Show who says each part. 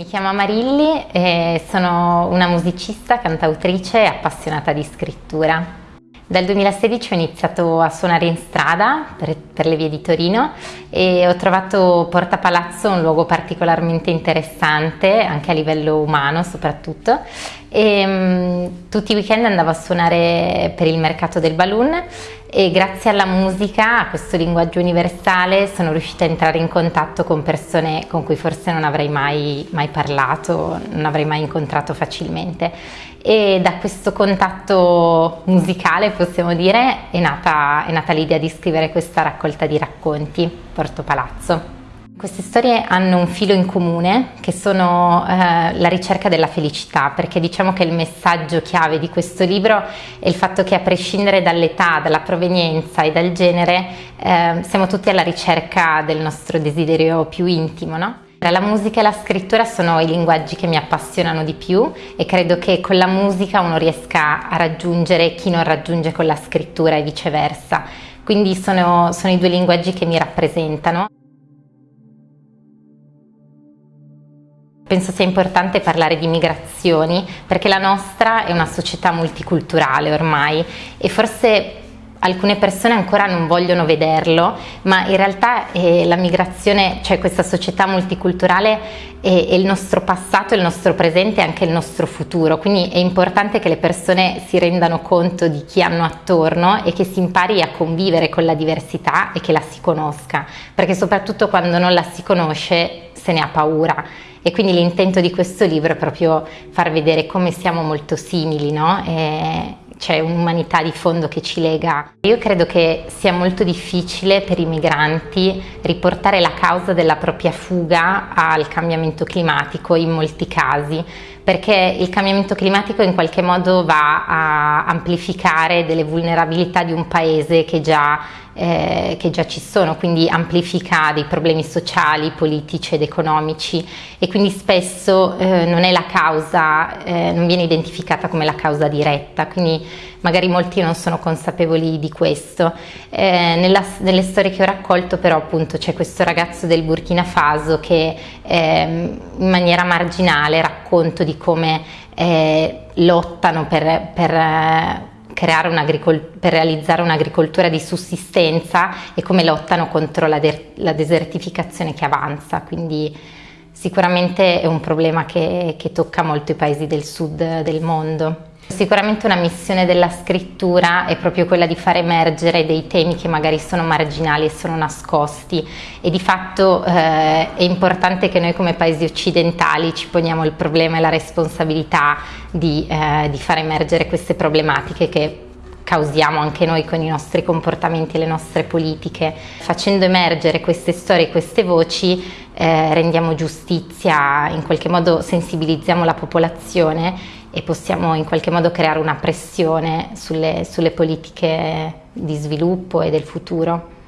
Speaker 1: Mi chiamo Marilli e sono una musicista, cantautrice e appassionata di scrittura. Dal 2016 ho iniziato a suonare in strada per, per, le vie di Torino e ho trovato Porta Palazzo un luogo particolarmente interessante, anche a livello umano soprattutto. E, um, tutti i weekend andavo a suonare per il mercato del balloon e grazie alla musica, a questo linguaggio universale, sono riuscita a entrare in contatto con persone con cui forse non avrei mai, mai parlato, non avrei mai incontrato facilmente e da questo contatto musicale possiamo dire è nata, nata l'idea di scrivere questa raccolta di racconti Porto Palazzo. Queste storie hanno un filo in comune che sono eh, la ricerca della felicità perché diciamo che il messaggio chiave di questo libro è il fatto che a prescindere dall'età, dalla provenienza e dal genere eh, siamo tutti alla ricerca del nostro desiderio più intimo. No? La musica e la scrittura sono i linguaggi che mi appassionano di più e credo che con la musica uno riesca a raggiungere chi non raggiunge con la scrittura e viceversa. Quindi sono, sono i due linguaggi che mi rappresentano. Penso sia importante parlare di migrazioni perché la nostra è una società multiculturale ormai e forse alcune persone ancora non vogliono vederlo, ma in realtà eh, la migrazione, cioè questa società multiculturale è, è, il nostro passato, il nostro presente e anche il nostro futuro, quindi è importante che le persone si rendano conto di chi hanno attorno e che si impari a convivere con la diversità e che la si conosca, perché soprattutto quando non la si conosce se ne ha paura e quindi l'intento di questo libro è proprio far vedere come siamo molto simili, no? E, c'è un'umanità di fondo che ci lega. Io credo che sia molto difficile per i migranti riportare la causa della propria fuga al cambiamento climatico in molti casi, perché il cambiamento climatico in qualche modo va a amplificare delle vulnerabilità di un paese che già, eh, che già ci sono, quindi amplifica dei problemi sociali, politici ed economici e quindi spesso eh, non è la causa, eh, non viene identificata come la causa diretta, quindi magari molti non sono consapevoli di questo. Eh, nella, nelle storie che ho raccolto però appunto c'è questo ragazzo del Burkina Faso che eh, in maniera marginale racconto di come eh, lottano per, per per realizzare un'agricoltura di sussistenza e come lottano contro la, de la, desertificazione che avanza, quindi sicuramente è un problema che, che tocca molto i paesi del sud del mondo. Sicuramente una missione della scrittura è proprio quella di far emergere dei temi che magari sono marginali e sono nascosti e di fatto eh, è importante che noi come paesi occidentali ci poniamo il problema e la responsabilità di, eh, di far emergere queste problematiche che causiamo anche noi con i nostri comportamenti e le nostre politiche. Facendo emergere queste storie, queste voci, eh, rendiamo giustizia, in qualche modo sensibilizziamo la popolazione e possiamo in qualche modo creare una pressione sulle, sulle politiche di sviluppo e del futuro.